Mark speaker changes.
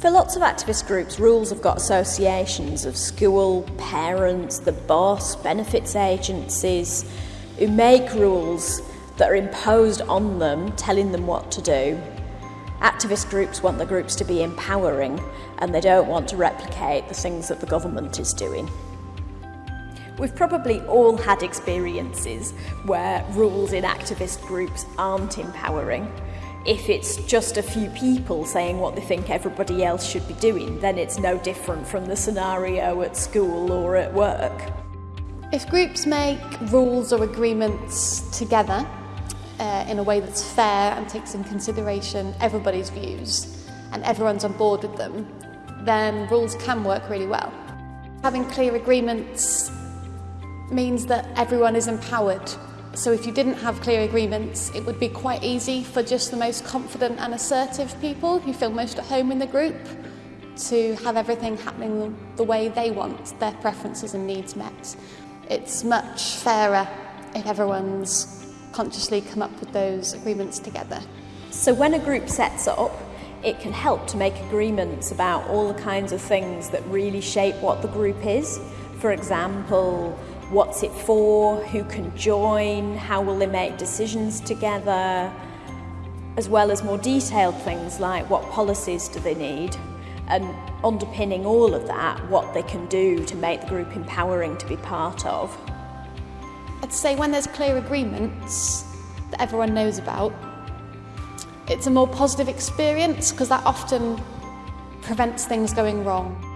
Speaker 1: For lots of activist groups, rules have got associations of school, parents, the boss, benefits agencies, who make rules that are imposed on them, telling them what to do. Activist groups want the groups to be empowering and they don't want to replicate the things that the government is doing. We've probably all had experiences where rules in activist groups aren't empowering. If it's just a few people saying what they think everybody else should be doing, then it's no different from the scenario at school or at work.
Speaker 2: If groups make rules or agreements together uh, in a way that's fair and takes in consideration everybody's views and everyone's on board with them, then rules can work really well. Having clear agreements means that everyone is empowered. So if you didn't have clear agreements, it would be quite easy for just the most confident and assertive people who feel most at home in the group to have everything happening the way they want, their preferences and needs met. It's much fairer if everyone's consciously come up with those agreements together.
Speaker 1: So when a group sets up, it can help to make agreements about all the kinds of things that really shape what the group is. For example, what's it for, who can join, how will they make decisions together, as well as more detailed things like what policies do they need, and underpinning all of that, what they can do to make the group empowering to be part of.
Speaker 2: I'd say when there's clear agreements that everyone knows about, it's a more positive experience because that often prevents things going wrong.